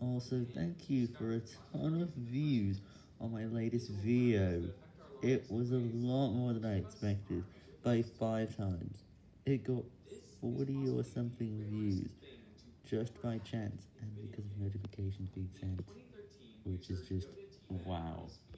Also, thank you for a ton of views on my latest video. It was a lot more than I expected, by 5 times. It got 40 or something views, just by chance, and because of notifications being sent, which is just wow.